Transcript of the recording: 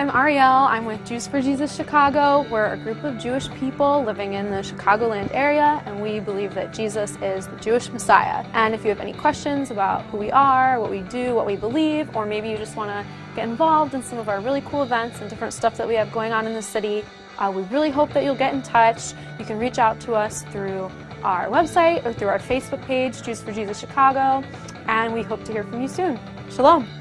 I'm Ariel. I'm with Jews for Jesus Chicago. We're a group of Jewish people living in the Chicagoland area, and we believe that Jesus is the Jewish Messiah. And if you have any questions about who we are, what we do, what we believe, or maybe you just want to get involved in some of our really cool events and different stuff that we have going on in the city, uh, we really hope that you'll get in touch. You can reach out to us through our website or through our Facebook page, Jews for Jesus Chicago, and we hope to hear from you soon. Shalom.